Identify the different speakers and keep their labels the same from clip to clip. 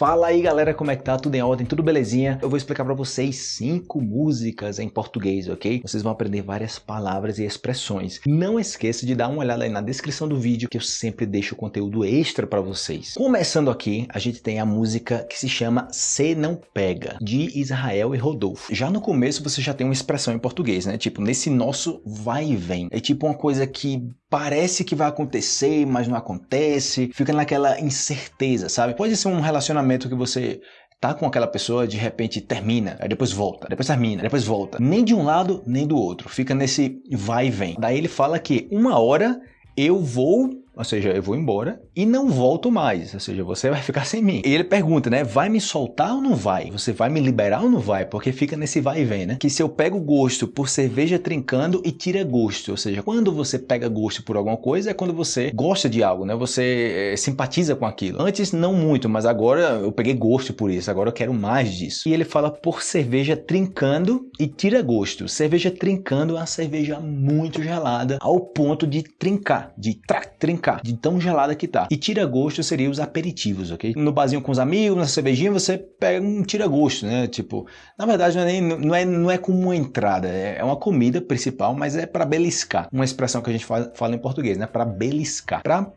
Speaker 1: Fala aí galera, como é que tá? Tudo em ordem? Tudo belezinha? Eu vou explicar pra vocês cinco músicas em português, ok? Vocês vão aprender várias palavras e expressões. Não esqueça de dar uma olhada aí na descrição do vídeo que eu sempre deixo conteúdo extra pra vocês. Começando aqui, a gente tem a música que se chama Se Não Pega, de Israel e Rodolfo. Já no começo você já tem uma expressão em português, né? Tipo, nesse nosso vai e vem. É tipo uma coisa que parece que vai acontecer, mas não acontece. Fica naquela incerteza, sabe? Pode ser um relacionamento relacionamento que você tá com aquela pessoa, de repente termina, aí depois volta, depois termina, depois volta. Nem de um lado, nem do outro. Fica nesse vai e vem. Daí ele fala que uma hora eu vou ou seja, eu vou embora e não volto mais, ou seja, você vai ficar sem mim. E ele pergunta, né, vai me soltar ou não vai? Você vai me liberar ou não vai? Porque fica nesse vai e vem, né? Que se eu pego gosto por cerveja trincando e tira gosto, ou seja, quando você pega gosto por alguma coisa é quando você gosta de algo, né? Você é, simpatiza com aquilo. Antes não muito, mas agora eu peguei gosto por isso, agora eu quero mais disso. E ele fala por cerveja trincando e tira gosto. Cerveja trincando é uma cerveja muito gelada ao ponto de trincar, de trac, trincar de tão gelada que tá. E tira-gosto seria os aperitivos, ok? No barzinho com os amigos, na cervejinha, você pega um tira-gosto, né? Tipo, na verdade não é, nem, não é, não é como uma entrada, é, é uma comida principal, mas é para beliscar. Uma expressão que a gente fala, fala em português, né? Para beliscar, para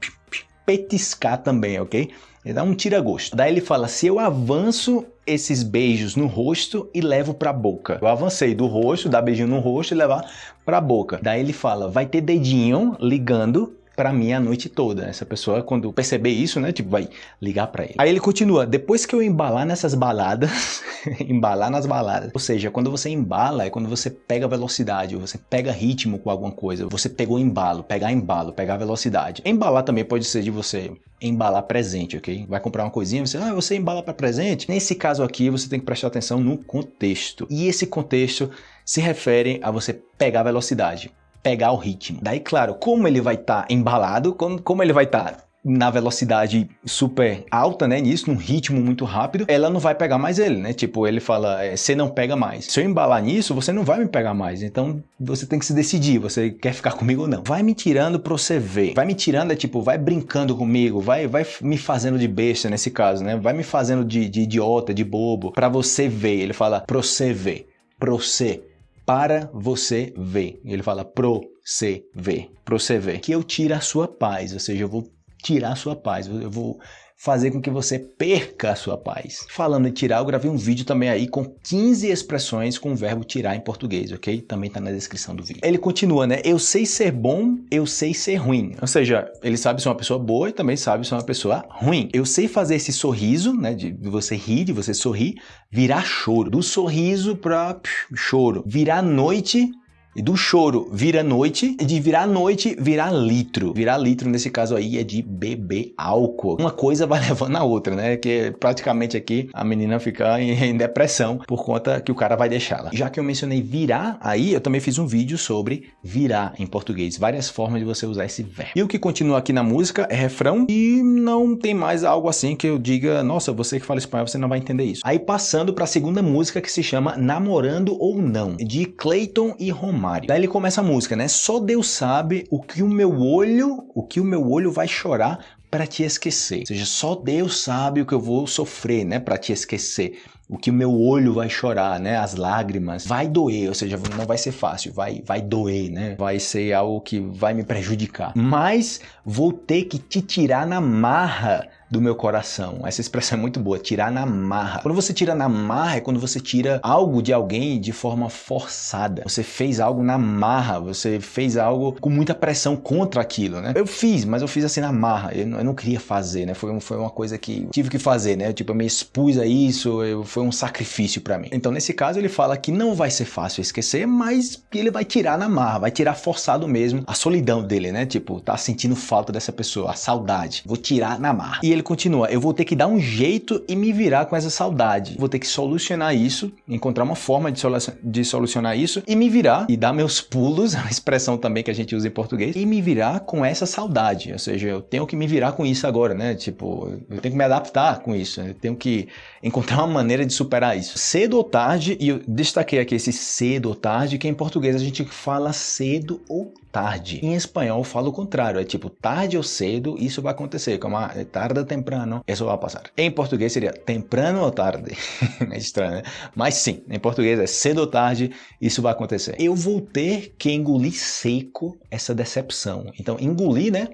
Speaker 1: petiscar também, ok? Ele dá um tira-gosto. Daí ele fala, se eu avanço esses beijos no rosto e levo para a boca. Eu avancei do rosto, dar beijinho no rosto e levar para a boca. Daí ele fala, vai ter dedinho ligando para mim a noite toda. Essa pessoa, quando perceber isso, né, tipo, vai ligar para ele. Aí ele continua, depois que eu embalar nessas baladas, embalar nas baladas, ou seja, quando você embala é quando você pega velocidade, você pega ritmo com alguma coisa, você pegou embalo, pegar embalo, pegar velocidade. Embalar também pode ser de você embalar presente, ok? Vai comprar uma coisinha, você, ah, você embala para presente? Nesse caso aqui, você tem que prestar atenção no contexto. E esse contexto se refere a você pegar velocidade pegar o ritmo. Daí, claro, como ele vai estar tá embalado, como, como ele vai estar tá na velocidade super alta, né, nisso, num ritmo muito rápido, ela não vai pegar mais ele, né, tipo, ele fala, é, você não pega mais. Se eu embalar nisso, você não vai me pegar mais, então você tem que se decidir, você quer ficar comigo ou não. Vai me tirando pra você ver, vai me tirando é tipo, vai brincando comigo, vai, vai me fazendo de besta nesse caso, né, vai me fazendo de, de idiota, de bobo, pra você ver, ele fala, pra você ver, pra você para você ver. Ele fala pro você ver, pro você ver. Que eu tire a sua paz, ou seja, eu vou tirar a sua paz, eu vou fazer com que você perca a sua paz. Falando em tirar, eu gravei um vídeo também aí com 15 expressões com o verbo tirar em português, ok? Também tá na descrição do vídeo. Ele continua, né? Eu sei ser bom, eu sei ser ruim. Ou seja, ele sabe ser uma pessoa boa e também sabe ser uma pessoa ruim. Eu sei fazer esse sorriso, né? De você rir, de você sorrir, virar choro. Do sorriso para choro. Virar noite e do choro vira noite, e de virar noite virar litro. Virar litro nesse caso aí é de beber álcool. Uma coisa vai levando a outra, né? Que praticamente aqui a menina fica em, depressão por conta que o cara vai deixá-la. Já que eu mencionei virar, aí eu também fiz um vídeo sobre virar em português. Várias formas de você usar esse verbo. E o que continua aqui na música é refrão e não tem mais algo assim que eu diga, nossa, você que fala espanhol, você não vai entender isso. Aí passando para a segunda música que se chama Namorando ou Não, de Clayton e Romário. Daí ele começa a música, né? Só Deus sabe o que o meu olho, o que o meu olho vai chorar para te esquecer. Ou seja, só Deus sabe o que eu vou sofrer, né, para te esquecer. O que o meu olho vai chorar, né, as lágrimas. Vai doer, ou seja, não vai ser fácil, vai vai doer, né? Vai ser algo que vai me prejudicar. Mas vou ter que te tirar na marra do meu coração. Essa expressão é muito boa, tirar na marra. Quando você tira na marra é quando você tira algo de alguém de forma forçada. Você fez algo na marra, você fez algo com muita pressão contra aquilo, né? Eu fiz, mas eu fiz assim na marra. Eu não, eu não queria fazer, né? Foi, foi uma coisa que tive que fazer, né? Tipo, eu me expus a isso, eu, foi um sacrifício para mim. Então, nesse caso, ele fala que não vai ser fácil esquecer, mas ele vai tirar na marra, vai tirar forçado mesmo a solidão dele, né? Tipo, tá sentindo falta dessa pessoa, a saudade. Vou tirar na marra. E ele ele continua, eu vou ter que dar um jeito e me virar com essa saudade. Vou ter que solucionar isso, encontrar uma forma de, solu de solucionar isso e me virar e dar meus pulos, a expressão também que a gente usa em português, e me virar com essa saudade. Ou seja, eu tenho que me virar com isso agora, né? Tipo, eu tenho que me adaptar com isso, eu tenho que encontrar uma maneira de superar isso. Cedo ou tarde, e eu destaquei aqui esse cedo ou tarde, que em português a gente fala cedo ou tarde. Em espanhol fala o contrário, é tipo tarde ou cedo, isso vai acontecer, como ah, tarde ou temprano, isso vai passar. Em português seria temprano ou tarde. é estranho, né? Mas sim, em português é cedo ou tarde, isso vai acontecer. Eu vou ter que engolir seco essa decepção. Então, engolir, né?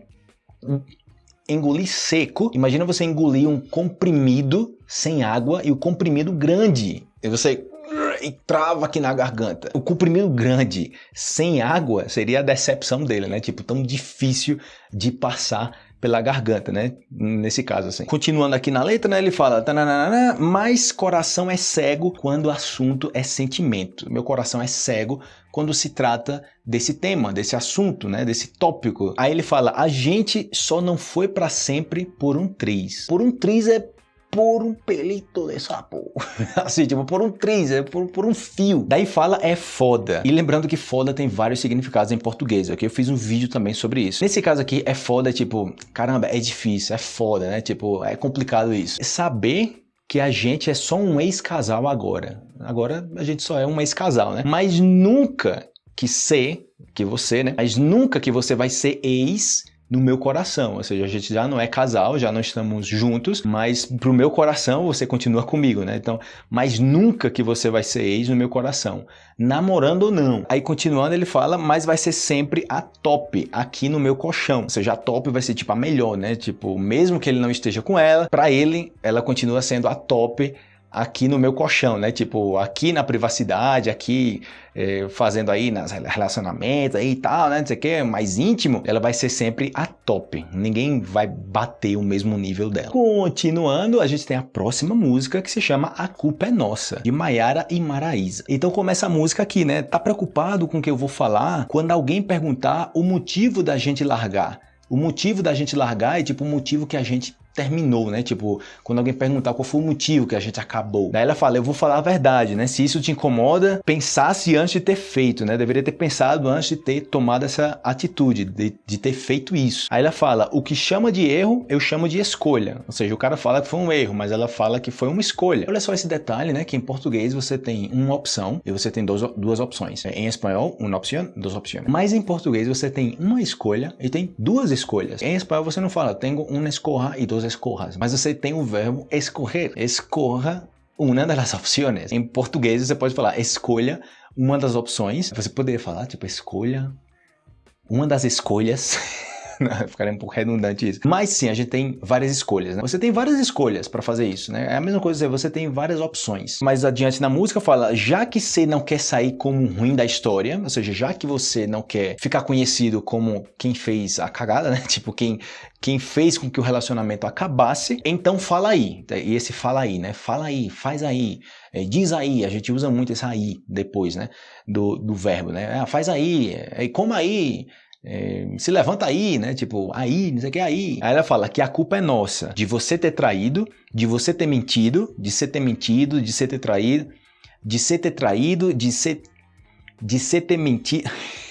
Speaker 1: engolir seco. Imagina você engolir um comprimido sem água e o comprimido grande. E você e trava aqui na garganta. O comprimido grande sem água seria a decepção dele, né? Tipo, tão difícil de passar pela garganta, né? Nesse caso, assim. Continuando aqui na letra, né? Ele fala, mas coração é cego quando o assunto é sentimento. Meu coração é cego quando se trata desse tema, desse assunto, né? Desse tópico. Aí ele fala, a gente só não foi para sempre por um triz. Por um triz é por um pelito de sapo. assim, tipo, por um triz, é por, por um fio. Daí fala é foda. E lembrando que foda tem vários significados em português, ok? Eu fiz um vídeo também sobre isso. Nesse caso aqui, é foda, tipo, caramba, é difícil, é foda, né? Tipo, é complicado isso. É saber que a gente é só um ex-casal agora. Agora a gente só é um ex-casal, né? Mas nunca que ser, que você, né? Mas nunca que você vai ser ex no meu coração, ou seja, a gente já não é casal, já não estamos juntos, mas pro meu coração você continua comigo, né? Então, mas nunca que você vai ser ex no meu coração, namorando ou não. Aí continuando ele fala, mas vai ser sempre a top aqui no meu colchão, ou seja, a top vai ser tipo a melhor, né? Tipo, mesmo que ele não esteja com ela, para ele ela continua sendo a top aqui no meu colchão, né? Tipo, aqui na privacidade, aqui é, fazendo aí nas relacionamentos aí e tal, né? Não sei o que, mais íntimo, ela vai ser sempre a top. Ninguém vai bater o mesmo nível dela. Continuando, a gente tem a próxima música que se chama A Culpa é Nossa, de Maiara e Maraísa. Então começa a música aqui, né? Tá preocupado com o que eu vou falar? Quando alguém perguntar o motivo da gente largar. O motivo da gente largar é tipo o motivo que a gente terminou, né? Tipo, quando alguém perguntar qual foi o motivo que a gente acabou. Daí ela fala, eu vou falar a verdade, né? Se isso te incomoda, pensasse antes de ter feito, né? Deveria ter pensado antes de ter tomado essa atitude, de, de ter feito isso. Aí ela fala, o que chama de erro, eu chamo de escolha. Ou seja, o cara fala que foi um erro, mas ela fala que foi uma escolha. Olha só esse detalhe, né? Que em português você tem uma opção e você tem dois, duas opções. Em espanhol, uma opção, duas opções. Mas em português você tem uma escolha e tem duas escolhas. Em espanhol você não fala, tenho uma escorra e duas escorras, mas você tem o verbo escorrer. Escorra uma das opções. Em português você pode falar escolha uma das opções. Você poderia falar tipo escolha uma das escolhas. Ficaria um pouco redundante isso. Mas sim, a gente tem várias escolhas. Né? Você tem várias escolhas para fazer isso, né? É a mesma coisa, você tem várias opções. Mais adiante na música fala, já que você não quer sair como ruim da história, ou seja, já que você não quer ficar conhecido como quem fez a cagada, né? Tipo, quem, quem fez com que o relacionamento acabasse, então fala aí. E esse fala aí, né? Fala aí, faz aí, é, diz aí. A gente usa muito esse aí depois, né? Do, do verbo, né? Ah, faz aí, é, como aí, é, se levanta aí, né? Tipo, aí, não sei o que, aí. Aí ela fala que a culpa é nossa, de você ter traído, de você ter mentido, de ser ter mentido, de ser ter traído, de ser ter traído, de ser, de ser ter mentido.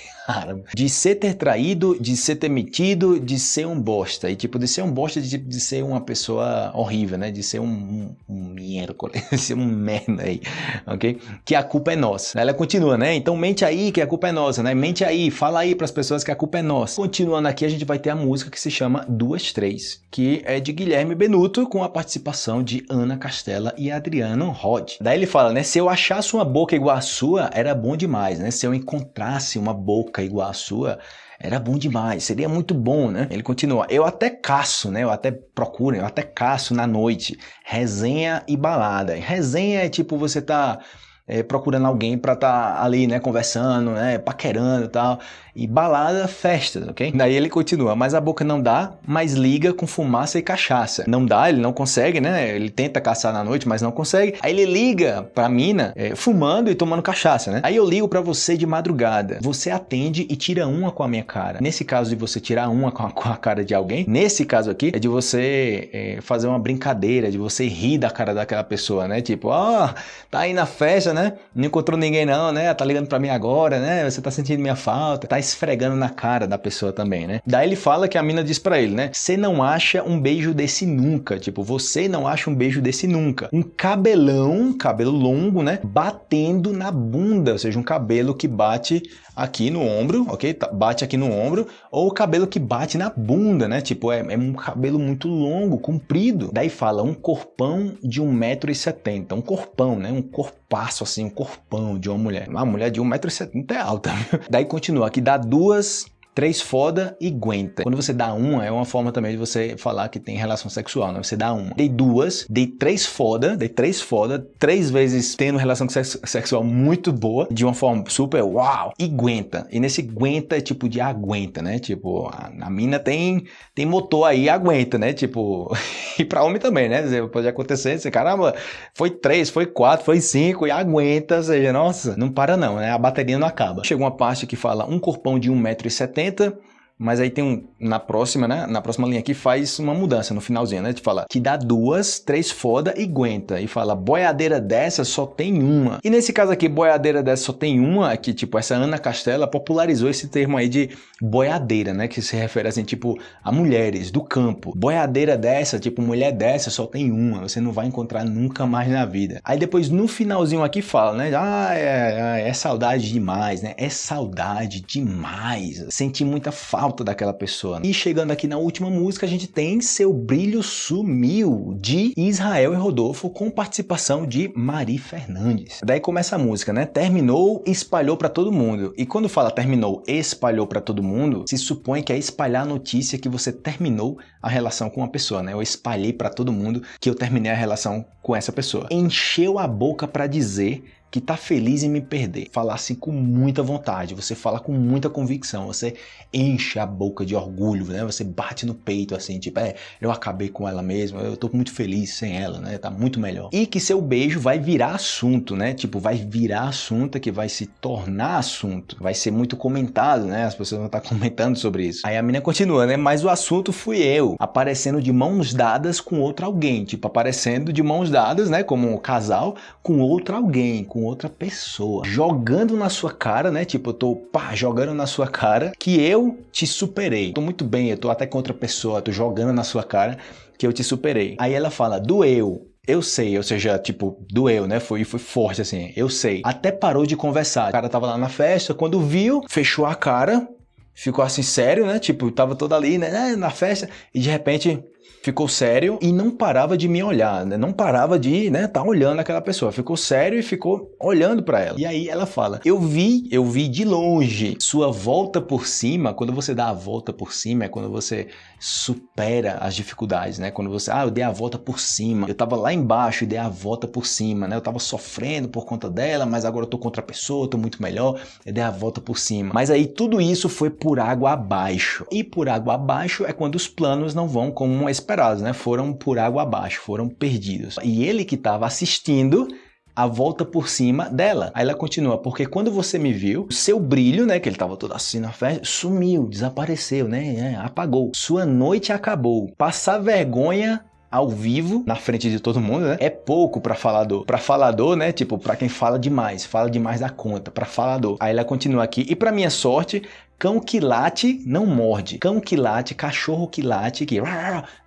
Speaker 1: de ser ter traído, de ser ter metido, de ser um bosta. E tipo, de ser um bosta, de, de ser uma pessoa horrível, né? De ser um, um, um miércoles, de ser um merda aí, ok? Que a culpa é nossa. Ela continua, né? Então mente aí que a culpa é nossa, né? Mente aí, fala aí para as pessoas que a culpa é nossa. Continuando aqui, a gente vai ter a música que se chama Duas Três, que é de Guilherme Benuto, com a participação de Ana Castela e Adriano Rod. Daí ele fala, né? Se eu achasse uma boca igual a sua, era bom demais, né? Se eu encontrasse uma boca boca igual a sua, era bom demais, seria muito bom, né? Ele continua, eu até caço, né? Eu até procuro, eu até caço na noite, resenha e balada. Resenha é tipo você tá é, procurando alguém para estar tá ali, né, conversando, né, paquerando e tal. E balada, festas, ok? Daí ele continua, mas a boca não dá, mas liga com fumaça e cachaça. Não dá, ele não consegue, né? Ele tenta caçar na noite, mas não consegue. Aí ele liga pra mina é, fumando e tomando cachaça, né? Aí eu ligo para você de madrugada. Você atende e tira uma com a minha cara. Nesse caso de você tirar uma com a, com a cara de alguém, nesse caso aqui é de você é, fazer uma brincadeira, de você rir da cara daquela pessoa, né? Tipo, ó, oh, tá aí na festa, né? Né? Não encontrou ninguém não, né? Tá ligando pra mim agora, né? Você tá sentindo minha falta. Tá esfregando na cara da pessoa também, né? Daí ele fala que a mina diz pra ele, né? Você não acha um beijo desse nunca. Tipo, você não acha um beijo desse nunca. Um cabelão, cabelo longo, né? Batendo na bunda, ou seja, um cabelo que bate aqui no ombro, ok? Tá, bate aqui no ombro. Ou o cabelo que bate na bunda, né? Tipo, é, é um cabelo muito longo, comprido. Daí fala um corpão de 1,70m. Um corpão, né? Um corpaço assim, um corpão de uma mulher. Uma mulher de 1,70m é alta. Daí continua aqui, dá duas três foda e aguenta. Quando você dá uma, é uma forma também de você falar que tem relação sexual, né? Você dá uma. Dei duas, dei três foda, dei três foda, três vezes tendo relação sexual muito boa, de uma forma super uau, e aguenta. E nesse aguenta é tipo de aguenta, né? Tipo, a, a mina tem, tem motor aí, aguenta, né? Tipo, e pra homem também, né? Pode acontecer, você, caramba, foi três, foi quatro, foi cinco, e aguenta, ou seja, nossa, não para não, né? A bateria não acaba. Chega uma parte que fala um corpão de 1,70m, это mas aí tem um, na próxima, né, na próxima linha aqui faz uma mudança no finalzinho, né, de falar que dá duas, três foda e aguenta, e fala boiadeira dessa só tem uma. E nesse caso aqui, boiadeira dessa só tem uma, que tipo, essa Ana Castela popularizou esse termo aí de boiadeira, né, que se refere assim, tipo, a mulheres do campo. Boiadeira dessa, tipo, mulher dessa só tem uma, você não vai encontrar nunca mais na vida. Aí depois no finalzinho aqui fala, né, ah, é, é, é saudade demais, né, é saudade demais, senti muita falta alta daquela pessoa. E chegando aqui na última música, a gente tem Seu Brilho Sumiu, de Israel e Rodolfo, com participação de Mari Fernandes. Daí começa a música, né? Terminou, espalhou para todo mundo. E quando fala terminou, espalhou para todo mundo, se supõe que é espalhar a notícia que você terminou a relação com uma pessoa, né? Eu espalhei para todo mundo que eu terminei a relação com essa pessoa. Encheu a boca para dizer que tá feliz em me perder. Falar assim com muita vontade, você fala com muita convicção, você enche a boca de orgulho, né? Você bate no peito assim, tipo, é, eu acabei com ela mesmo, eu tô muito feliz sem ela, né? Tá muito melhor. E que seu beijo vai virar assunto, né? Tipo, vai virar assunto que vai se tornar assunto, vai ser muito comentado, né? As pessoas vão estar comentando sobre isso. Aí a menina continua, né? Mas o assunto fui eu, aparecendo de mãos dadas com outro alguém, tipo, aparecendo de mãos dadas, né? Como um casal com outro alguém, com com outra pessoa, jogando na sua cara, né? Tipo, eu tô pá, jogando na sua cara que eu te superei. Tô muito bem, eu tô até com outra pessoa, tô jogando na sua cara que eu te superei. Aí ela fala, doeu, eu sei, ou seja, tipo, doeu, né? Foi, foi forte, assim, eu sei. Até parou de conversar. O cara tava lá na festa, quando viu, fechou a cara, ficou assim sério, né? Tipo, tava todo ali, né? Na festa, e de repente ficou sério e não parava de me olhar, né? não parava de né, tá olhando aquela pessoa, ficou sério e ficou olhando para ela. E aí ela fala, eu vi, eu vi de longe sua volta por cima, quando você dá a volta por cima é quando você supera as dificuldades, né? Quando você, ah, eu dei a volta por cima, eu tava lá embaixo e dei a volta por cima, né? Eu tava sofrendo por conta dela, mas agora eu tô contra a pessoa, tô muito melhor, eu dei a volta por cima. Mas aí tudo isso foi por água abaixo. E por água abaixo é quando os planos não vão como esperados, né? Foram por água abaixo, foram perdidos. E ele que estava assistindo a volta por cima dela. Aí ela continua, porque quando você me viu, seu brilho, né, que ele tava todo assim na festa, sumiu, desapareceu, né, é, apagou. Sua noite acabou. Passar vergonha ao vivo, na frente de todo mundo, né? É pouco para falador. Para falador, né? Tipo, para quem fala demais, fala demais da conta, para falador. Aí ela continua aqui. E para minha sorte, Cão que late não morde. Cão que late, cachorro que late, que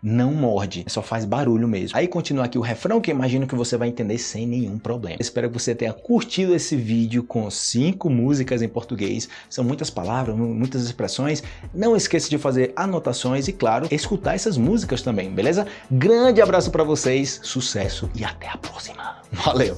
Speaker 1: não morde. Só faz barulho mesmo. Aí continua aqui o refrão que imagino que você vai entender sem nenhum problema. Espero que você tenha curtido esse vídeo com cinco músicas em português. São muitas palavras, muitas expressões. Não esqueça de fazer anotações e, claro, escutar essas músicas também, beleza? Grande abraço para vocês, sucesso e até a próxima. Valeu!